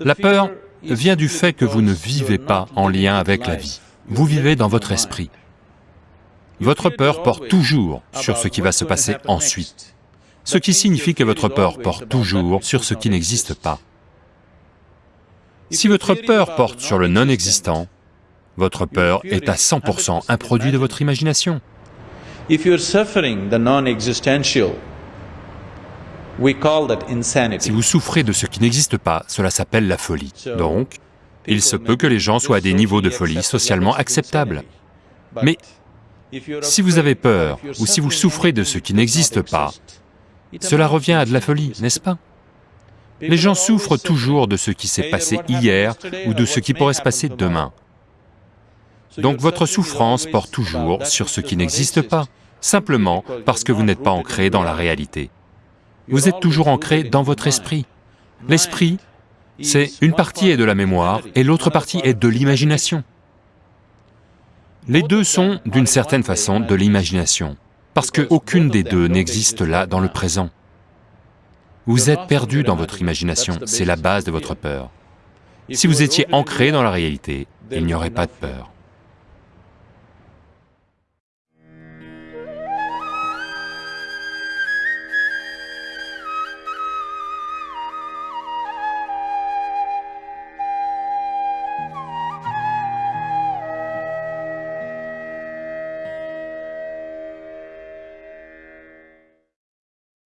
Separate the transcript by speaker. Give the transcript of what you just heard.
Speaker 1: La peur vient du fait que vous ne vivez pas en lien avec la vie, vous vivez dans votre esprit. Votre peur porte toujours sur ce qui va se passer ensuite, ce qui signifie que votre peur porte toujours sur ce qui n'existe pas. Si votre peur porte sur le non-existant, votre peur est à 100% un produit de votre imagination. Si vous souffrez de ce qui n'existe pas, cela s'appelle la folie. Donc, il se peut que les gens soient à des niveaux de folie socialement acceptables. Mais si vous avez peur ou si vous souffrez de ce qui n'existe pas, cela revient à de la folie, n'est-ce pas? Les gens souffrent toujours de ce qui s'est passé hier ou de ce qui pourrait se passer demain. Donc votre souffrance porte toujours sur ce qui n'existe pas, simplement parce que vous n'êtes pas ancré dans la réalité. Vous êtes toujours ancré dans votre esprit. L'esprit, c'est une partie est de la mémoire et l'autre partie est de l'imagination. Les deux sont, d'une certaine façon, de l'imagination, parce qu'aucune des deux n'existe là dans le présent. Vous êtes perdu dans votre imagination, c'est la base de votre peur. Si vous étiez ancré dans la réalité, il n'y aurait pas de peur.